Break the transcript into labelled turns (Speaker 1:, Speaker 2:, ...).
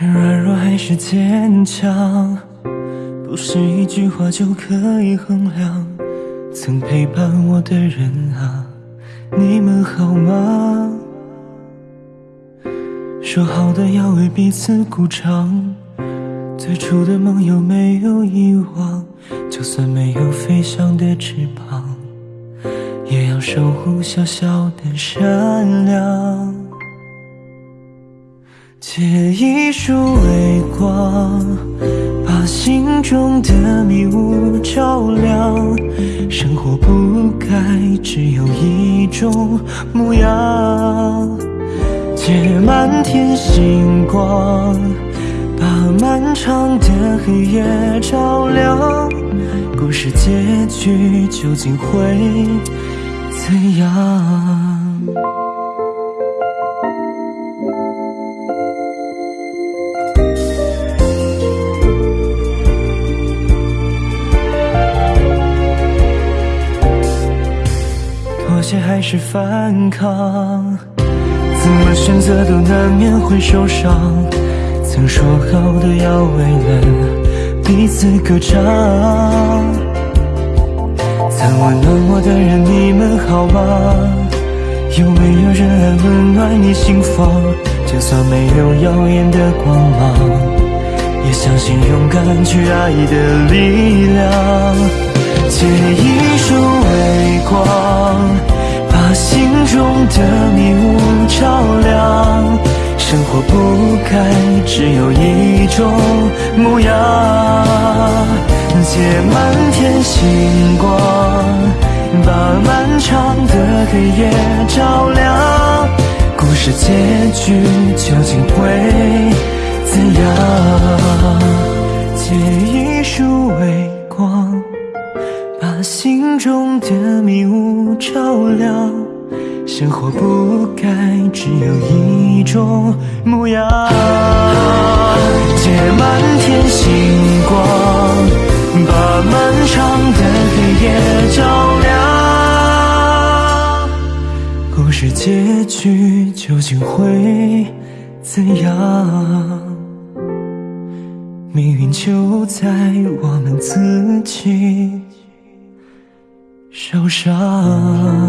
Speaker 1: 软弱还是坚强，不是一句话就可以衡量。曾陪伴我的人啊，你们好吗？说好的要为彼此鼓掌，最初的梦有没有遗忘？就算没有飞翔的翅膀，也要守护小小的善良。借一束微光，把心中的迷雾照亮。生活不该只有一种模样。借满天星光，把漫长的黑夜照亮。故事结局究竟会怎样？妥协还是反抗？怎么选择都难免会受伤。曾说好的要为了彼此歌唱。曾温暖我的人，你们好吗？有没有人来温暖你心房？就算没有耀眼的光芒，也相信勇敢去爱的力量。借一束微光。把心中的迷雾照亮，生活不该只有一种模样。借满天星光，把漫长的黑夜照亮。故事结局究竟会怎样？借一束微光。把心中的迷雾照亮，生活不该只有一种模样。借满天星光，把漫长的黑夜照亮。故事结局究竟会怎样？命运就在我们自己。手上。